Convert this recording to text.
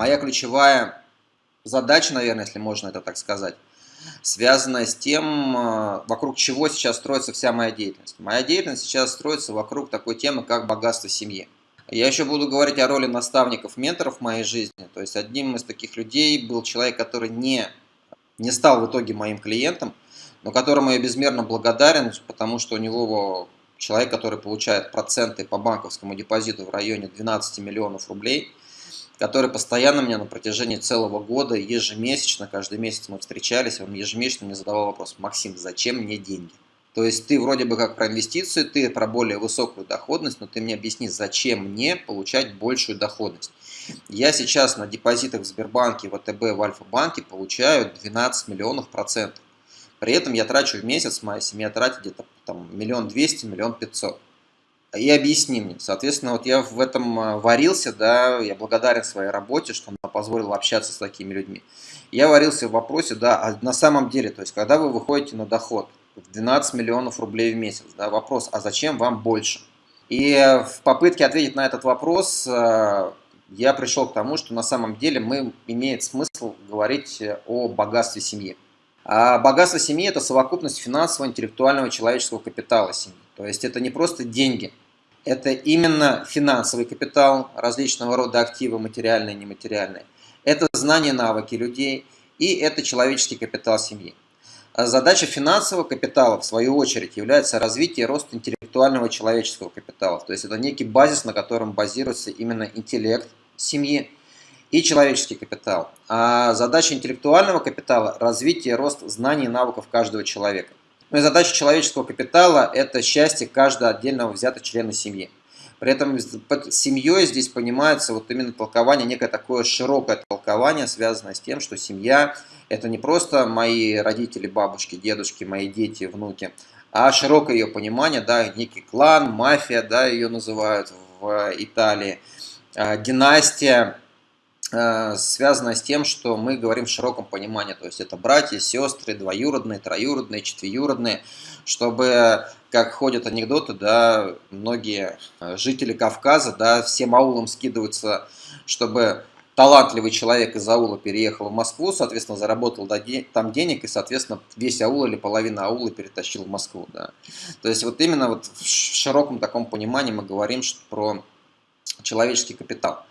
моя ключевая задача, наверное, если можно это так сказать, связанная с тем, э, вокруг чего сейчас строится вся моя деятельность. Моя деятельность сейчас строится вокруг такой темы, как богатство семьи. Я еще буду говорить о роли наставников, менторов в моей жизни. То есть одним из таких людей был человек, который не, не стал в итоге моим клиентом, но которому я безмерно благодарен, потому что у него человек, который получает проценты по банковскому депозиту в районе 12 миллионов рублей, который постоянно мне на протяжении целого года, ежемесячно, каждый месяц мы встречались, он ежемесячно мне задавал вопрос, Максим, зачем мне деньги? То есть ты вроде бы как про инвестиции, ты про более высокую доходность, но ты мне объясни, зачем мне получать большую доходность. Я сейчас на депозитах в Сбербанке, ВТБ, в Альфа-банке получаю 12 миллионов процентов. При этом я трачу в месяц, моя семья тратит где-то там миллион двести, миллион пятьсот. И объясни мне. Соответственно, вот я в этом а, варился, да, я благодарен своей работе, что она позволила общаться с такими людьми. Я варился в вопросе, да, а на самом деле, то есть, когда вы выходите на доход в 12 миллионов рублей в месяц, да, вопрос, а зачем вам больше? И в попытке ответить на этот вопрос, а, я пришел к тому, что на самом деле мы имеет смысл говорить о богатстве семьи. А богатство семьи – это совокупность финансового, интеллектуального, человеческого капитала семьи. То есть это не просто деньги, это именно финансовый капитал, различного рода активы, материальные и нематериальные. Это знания, навыки людей и это человеческий капитал семьи. А задача финансового капитала, в свою очередь, является развитие и рост интеллектуального человеческого капитала. То есть это некий базис, на котором базируется именно интеллект семьи, и человеческий капитал. А задача интеллектуального капитала – развитие и рост знаний и навыков каждого человека. Ну и задача человеческого капитала – это счастье каждого отдельного взятого члена семьи. При этом под семьей здесь понимается вот именно толкование, некое такое широкое толкование, связанное с тем, что семья – это не просто мои родители, бабушки, дедушки, мои дети, внуки, а широкое ее понимание, да, некий клан, мафия, да, ее называют в Италии, а, династия, связано с тем, что мы говорим в широком понимании, то есть это братья, сестры, двоюродные, троюродные, четвеюродные, чтобы, как ходят анекдоты, да, многие э, жители Кавказа, да, всем аулам скидываются, чтобы талантливый человек из аула переехал в Москву, соответственно, заработал там денег, и, соответственно, весь аул или половина аула перетащил в Москву. Да. То есть вот именно вот в широком таком понимании мы говорим про человеческий капитал.